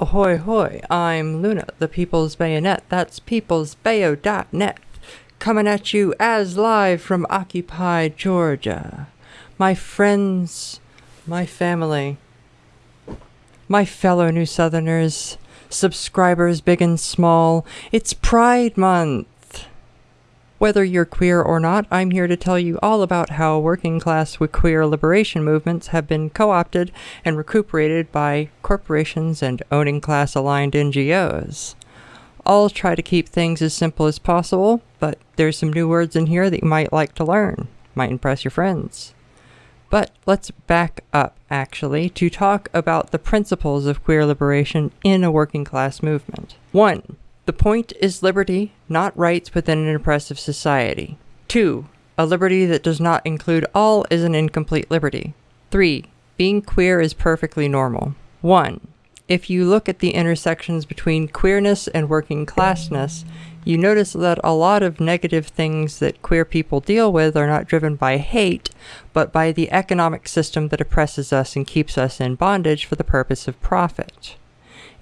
Ahoy hoy, I'm Luna, the People's Bayonet. That's peoplesbayo.net. Coming at you as live from Occupy, Georgia. My friends, my family, my fellow New Southerners, subscribers big and small, it's Pride Month. Whether you're queer or not, I'm here to tell you all about how working class with queer liberation movements have been co opted and recuperated by corporations and owning class aligned NGOs. I'll try to keep things as simple as possible, but there's some new words in here that you might like to learn. Might impress your friends. But let's back up, actually, to talk about the principles of queer liberation in a working class movement. 1. The point is liberty, not rights within an oppressive society. 2. A liberty that does not include all is an incomplete liberty. 3. Being queer is perfectly normal. 1. If you look at the intersections between queerness and working classness, you notice that a lot of negative things that queer people deal with are not driven by hate, but by the economic system that oppresses us and keeps us in bondage for the purpose of profit.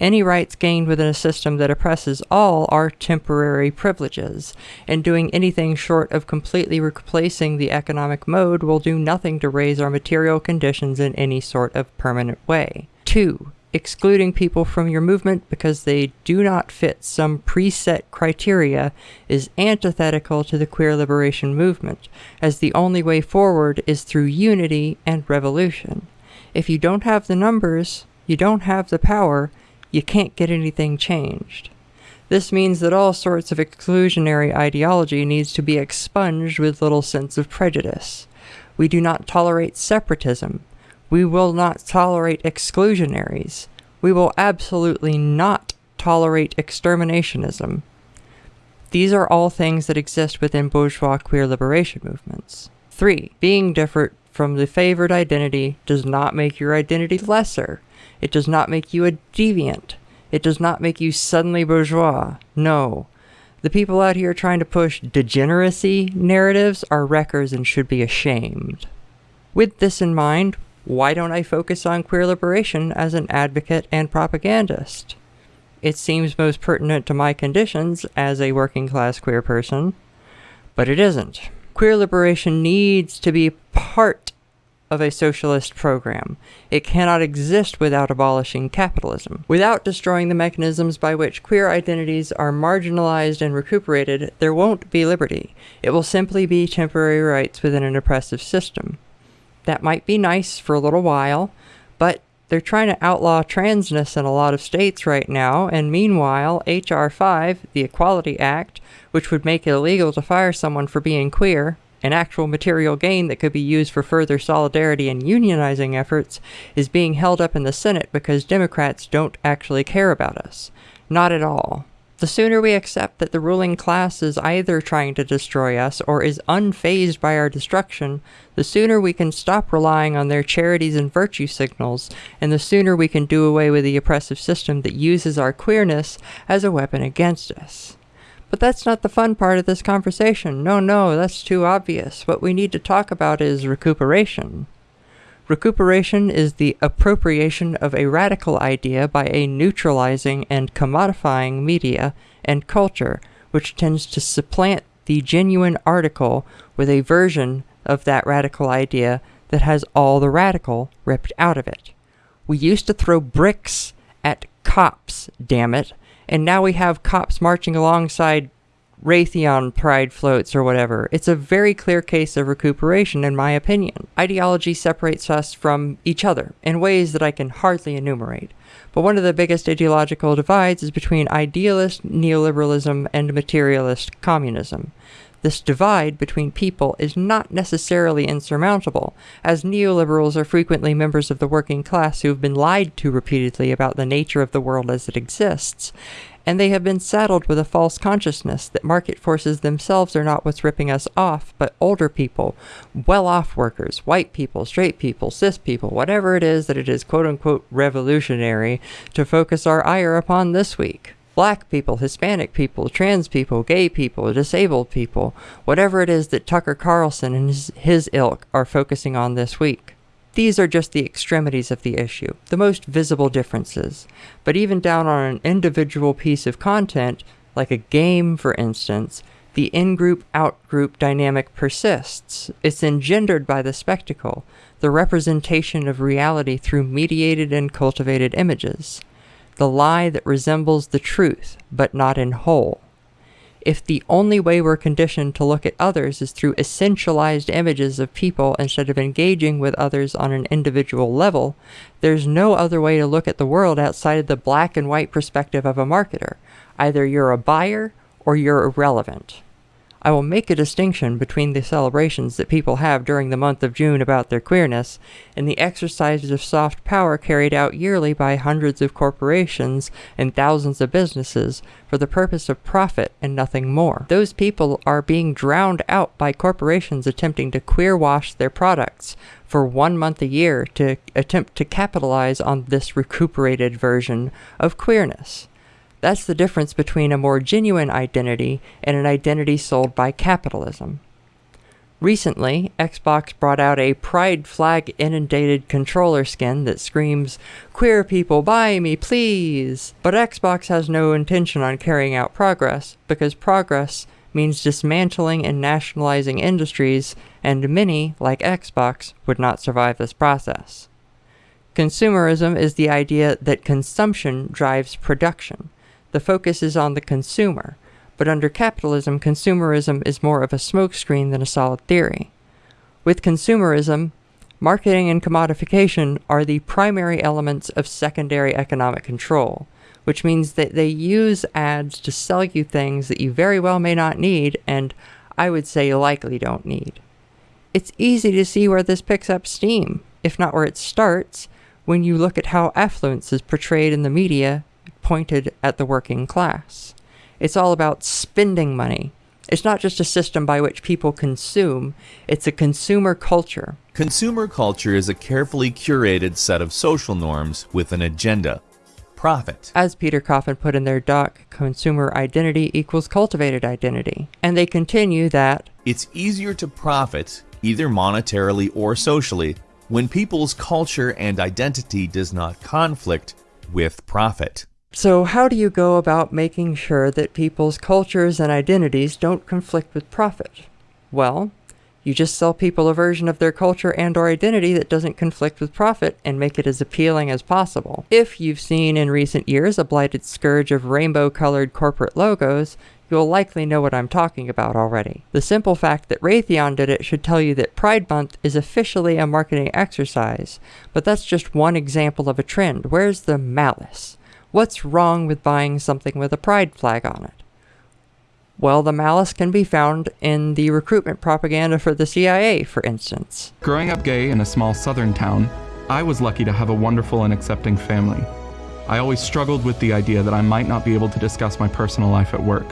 Any rights gained within a system that oppresses all are temporary privileges, and doing anything short of completely replacing the economic mode will do nothing to raise our material conditions in any sort of permanent way. 2 excluding people from your movement because they do not fit some preset criteria is antithetical to the queer liberation movement, as the only way forward is through unity and revolution. If you don't have the numbers, you don't have the power, you can't get anything changed. This means that all sorts of exclusionary ideology needs to be expunged with little sense of prejudice. We do not tolerate separatism, we will not tolerate exclusionaries. We will absolutely not tolerate exterminationism. These are all things that exist within bourgeois queer liberation movements. 3. Being different from the favored identity does not make your identity lesser. It does not make you a deviant. It does not make you suddenly bourgeois. No. The people out here trying to push degeneracy narratives are wreckers and should be ashamed. With this in mind, why don't I focus on queer liberation as an advocate and propagandist? It seems most pertinent to my conditions as a working class queer person, but it isn't. Queer liberation needs to be part of a socialist program. It cannot exist without abolishing capitalism. Without destroying the mechanisms by which queer identities are marginalized and recuperated, there won't be liberty. It will simply be temporary rights within an oppressive system. That might be nice for a little while, but they're trying to outlaw transness in a lot of states right now, and meanwhile, H.R. 5, the Equality Act, which would make it illegal to fire someone for being queer, an actual material gain that could be used for further solidarity and unionizing efforts, is being held up in the Senate because Democrats don't actually care about us. Not at all. The sooner we accept that the ruling class is either trying to destroy us or is unfazed by our destruction, the sooner we can stop relying on their charities and virtue signals, and the sooner we can do away with the oppressive system that uses our queerness as a weapon against us. But that's not the fun part of this conversation. No, no, that's too obvious. What we need to talk about is recuperation. Recuperation is the appropriation of a radical idea by a neutralizing and commodifying media and culture, which tends to supplant the genuine article with a version of that radical idea that has all the radical ripped out of it. We used to throw bricks at cops, damn it, and now we have cops marching alongside Raytheon pride floats or whatever. It's a very clear case of recuperation, in my opinion. Ideology separates us from each other in ways that I can hardly enumerate. But one of the biggest ideological divides is between idealist neoliberalism and materialist communism. This divide between people is not necessarily insurmountable, as neoliberals are frequently members of the working class who have been lied to repeatedly about the nature of the world as it exists, and they have been saddled with a false consciousness that market forces themselves are not what's ripping us off, but older people, well off workers, white people, straight people, cis people, whatever it is that it is quote unquote revolutionary to focus our ire upon this week. Black people, Hispanic people, trans people, gay people, disabled people, whatever it is that Tucker Carlson and his, his ilk are focusing on this week. These are just the extremities of the issue, the most visible differences. But even down on an individual piece of content, like a game for instance, the in group out group dynamic persists. It's engendered by the spectacle, the representation of reality through mediated and cultivated images, the lie that resembles the truth, but not in whole. If the only way we're conditioned to look at others is through essentialized images of people instead of engaging with others on an individual level, there's no other way to look at the world outside of the black and white perspective of a marketer. Either you're a buyer or you're irrelevant. I will make a distinction between the celebrations that people have during the month of June about their queerness and the exercises of soft power carried out yearly by hundreds of corporations and thousands of businesses for the purpose of profit and nothing more. Those people are being drowned out by corporations attempting to queer wash their products for one month a year to attempt to capitalize on this recuperated version of queerness. That's the difference between a more genuine identity and an identity sold by capitalism. Recently, Xbox brought out a pride flag inundated controller skin that screams, Queer people, buy me, please! But Xbox has no intention on carrying out progress, because progress means dismantling and nationalizing industries, and many, like Xbox, would not survive this process. Consumerism is the idea that consumption drives production, the focus is on the consumer, but under capitalism, consumerism is more of a smokescreen than a solid theory. With consumerism, marketing and commodification are the primary elements of secondary economic control, which means that they use ads to sell you things that you very well may not need and I would say you likely don't need. It's easy to see where this picks up steam, if not where it starts, when you look at how affluence is portrayed in the media pointed at the working class. It's all about spending money. It's not just a system by which people consume, it's a consumer culture. Consumer culture is a carefully curated set of social norms with an agenda profit. As Peter Coffin put in their doc, consumer identity equals cultivated identity. And they continue that it's easier to profit, either monetarily or socially, when people's culture and identity does not conflict with profit. So, how do you go about making sure that people's cultures and identities don't conflict with profit? Well, you just sell people a version of their culture and or identity that doesn't conflict with profit and make it as appealing as possible. If you've seen in recent years a blighted scourge of rainbow-colored corporate logos, you'll likely know what I'm talking about already. The simple fact that Raytheon did it should tell you that Pride Month is officially a marketing exercise, but that's just one example of a trend. Where's the malice? What's wrong with buying something with a pride flag on it? Well, the malice can be found in the recruitment propaganda for the CIA, for instance. Growing up gay in a small southern town, I was lucky to have a wonderful and accepting family. I always struggled with the idea that I might not be able to discuss my personal life at work.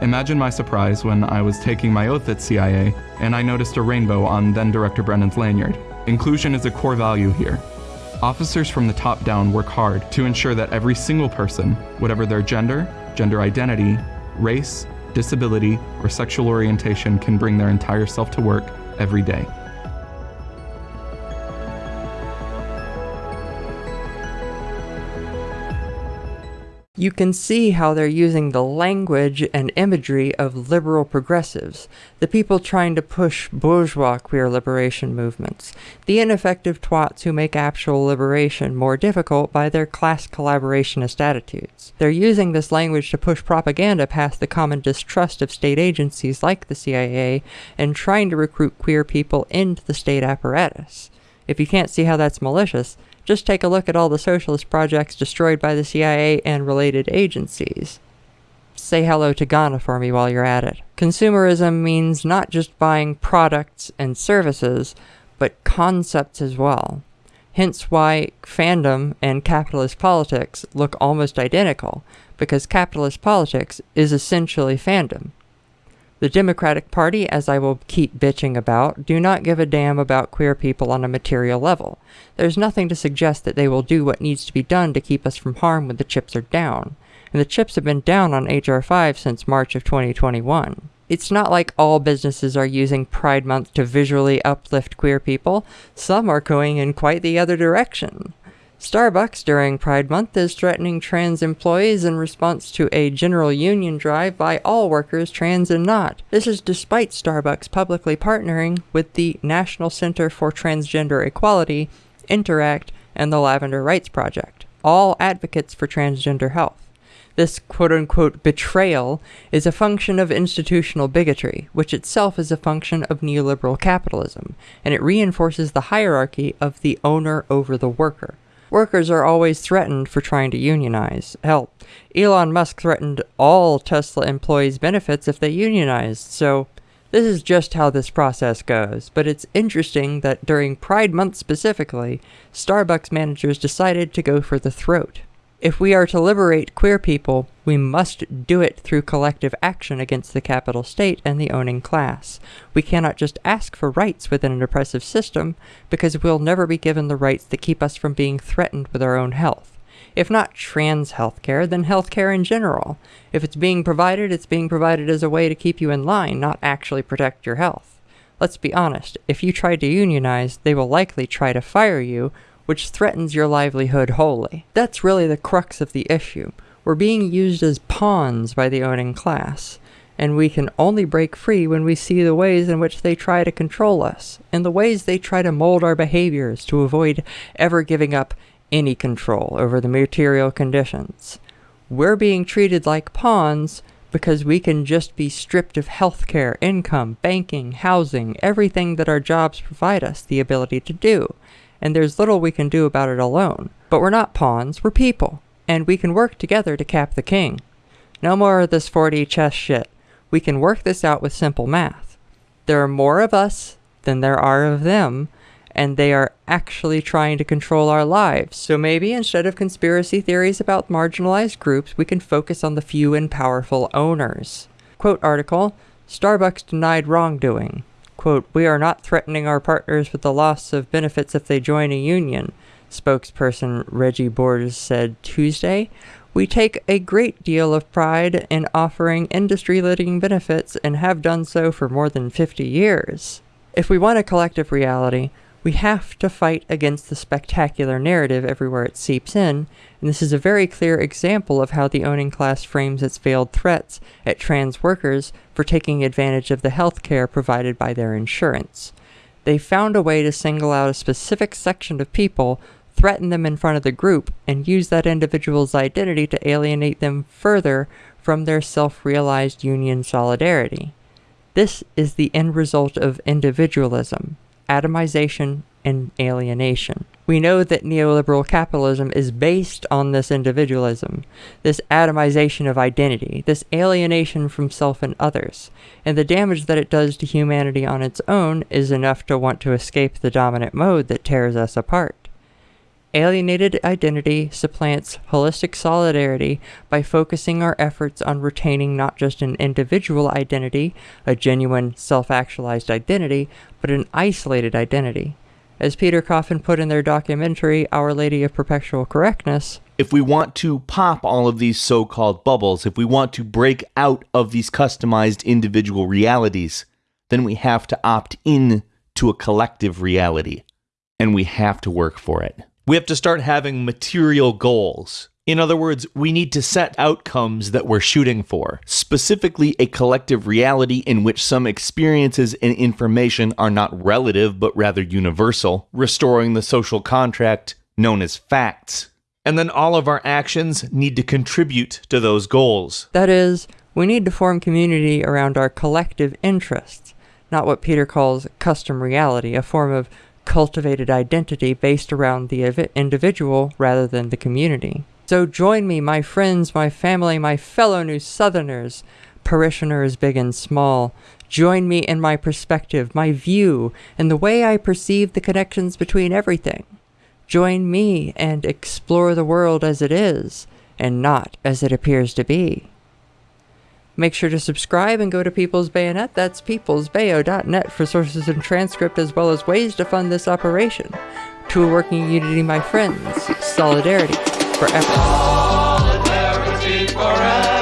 Imagine my surprise when I was taking my oath at CIA and I noticed a rainbow on then Director Brennan's lanyard. Inclusion is a core value here, Officers from the top down work hard to ensure that every single person, whatever their gender, gender identity, race, disability, or sexual orientation, can bring their entire self to work every day. You can see how they're using the language and imagery of liberal progressives, the people trying to push bourgeois queer liberation movements, the ineffective twats who make actual liberation more difficult by their class collaborationist attitudes. They're using this language to push propaganda past the common distrust of state agencies like the CIA and trying to recruit queer people into the state apparatus. If you can't see how that's malicious, just take a look at all the socialist projects destroyed by the CIA and related agencies. Say hello to Ghana for me while you're at it. Consumerism means not just buying products and services, but concepts as well. Hence why fandom and capitalist politics look almost identical, because capitalist politics is essentially fandom. The Democratic Party, as I will keep bitching about, do not give a damn about queer people on a material level. There's nothing to suggest that they will do what needs to be done to keep us from harm when the chips are down. And the chips have been down on HR5 since March of 2021. It's not like all businesses are using Pride Month to visually uplift queer people. Some are going in quite the other direction. Starbucks during Pride Month is threatening trans employees in response to a general union drive by all workers, trans and not. This is despite Starbucks publicly partnering with the National Center for Transgender Equality, Interact, and the Lavender Rights Project, all advocates for transgender health. This quote unquote betrayal is a function of institutional bigotry, which itself is a function of neoliberal capitalism, and it reinforces the hierarchy of the owner over the worker. Workers are always threatened for trying to unionize. Hell, Elon Musk threatened all Tesla employees' benefits if they unionized, so this is just how this process goes. But it's interesting that during Pride Month specifically, Starbucks managers decided to go for the throat. If we are to liberate queer people, we must do it through collective action against the capital state and the owning class. We cannot just ask for rights within an oppressive system, because we'll never be given the rights that keep us from being threatened with our own health. If not trans healthcare, then healthcare in general. If it's being provided, it's being provided as a way to keep you in line, not actually protect your health. Let's be honest, if you try to unionize, they will likely try to fire you, which threatens your livelihood wholly. That's really the crux of the issue. We're being used as pawns by the owning class, and we can only break free when we see the ways in which they try to control us, and the ways they try to mold our behaviors to avoid ever giving up any control over the material conditions. We're being treated like pawns because we can just be stripped of healthcare, income, banking, housing, everything that our jobs provide us the ability to do and there's little we can do about it alone. But we're not pawns, we're people, and we can work together to cap the king. No more of this 4D chess shit. We can work this out with simple math. There are more of us than there are of them, and they are actually trying to control our lives. So maybe instead of conspiracy theories about marginalized groups, we can focus on the few and powerful owners. Quote article Starbucks denied wrongdoing. Quote, We are not threatening our partners with the loss of benefits if they join a union, spokesperson Reggie Borges said Tuesday. We take a great deal of pride in offering industry leading benefits and have done so for more than 50 years. If we want a collective reality, we have to fight against the spectacular narrative everywhere it seeps in, and this is a very clear example of how the owning class frames its veiled threats at trans workers for taking advantage of the health care provided by their insurance. They found a way to single out a specific section of people, threaten them in front of the group, and use that individual's identity to alienate them further from their self realized union solidarity. This is the end result of individualism atomization, and alienation. We know that neoliberal capitalism is based on this individualism, this atomization of identity, this alienation from self and others, and the damage that it does to humanity on its own is enough to want to escape the dominant mode that tears us apart. Alienated identity supplants holistic solidarity by focusing our efforts on retaining not just an individual identity, a genuine self actualized identity, but an isolated identity. As Peter Coffin put in their documentary, Our Lady of Perpetual Correctness, if we want to pop all of these so called bubbles, if we want to break out of these customized individual realities, then we have to opt in to a collective reality. And we have to work for it. We have to start having material goals. In other words, we need to set outcomes that we're shooting for, specifically a collective reality in which some experiences and information are not relative but rather universal, restoring the social contract known as facts. And then all of our actions need to contribute to those goals. That is, we need to form community around our collective interests, not what Peter calls custom reality, a form of cultivated identity based around the individual rather than the community. So join me, my friends, my family, my fellow New Southerners, parishioners big and small. Join me in my perspective, my view, and the way I perceive the connections between everything. Join me and explore the world as it is, and not as it appears to be. Make sure to subscribe and go to People's Bayonet, that's peoplesbayo.net for sources and transcript as well as ways to fund this operation. To a working unity, my friends, solidarity forever. Solidarity forever.